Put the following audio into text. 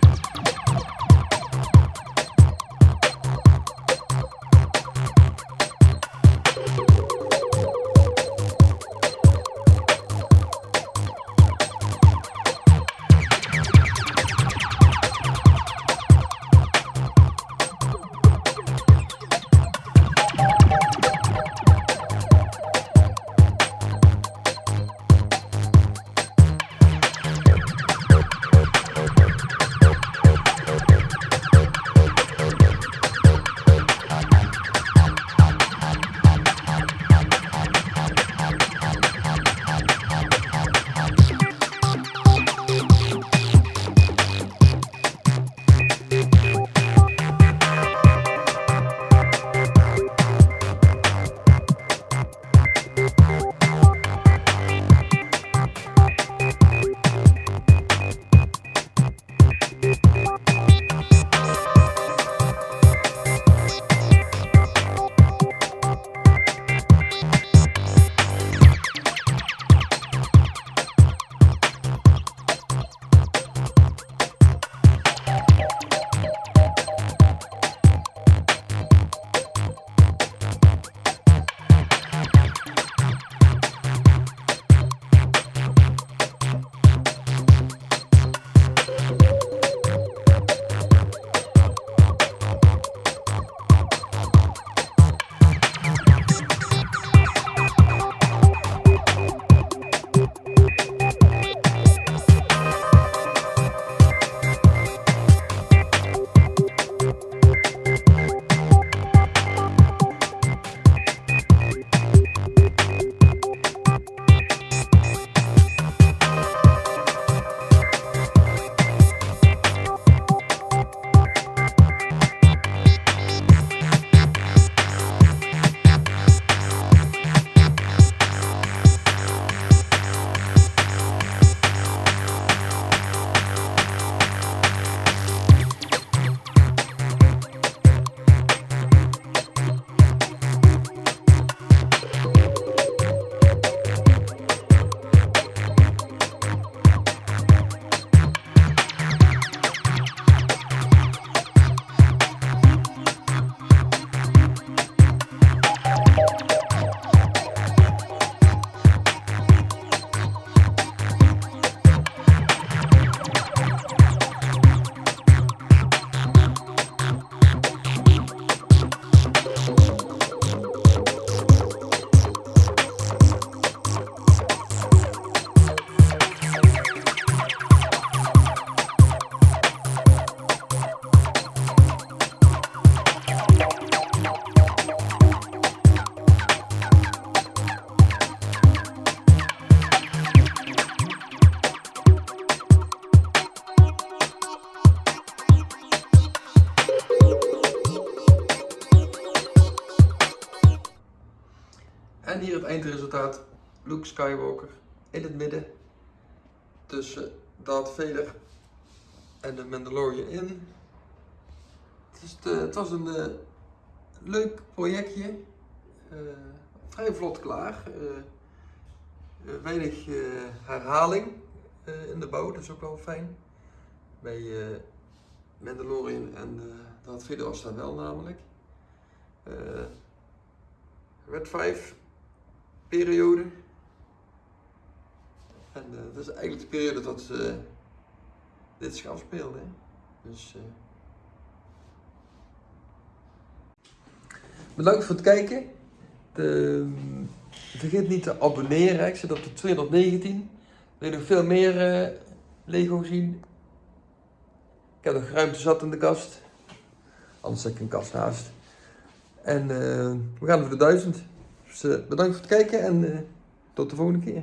Bye. Eindresultaat Luke Skywalker in het midden. Tussen Darth Vader en de Mandalorian in. Het, is het was een eh, leuk projectje. Eh, vrij vlot klaar. Eh, weinig herhaling in de bouw, dat is ook wel fijn. Bij Mandalorian en Darth Vader was wel namelijk. Red 5 periode. En eh, dat is eigenlijk de periode dat ze dit zich afspeelde. hè. Dus, eh, Bedankt voor het kijken. De, vergeet niet te abonneren. Ik zit op de 219. Wil je nog veel meer Lego zien? Ik heb nog ruimte zat in de kast. Anders zet ik een kast naast. En we gaan voor de 1000. Dus eh, bedankt voor het kijken en eh, tot de volgende keer.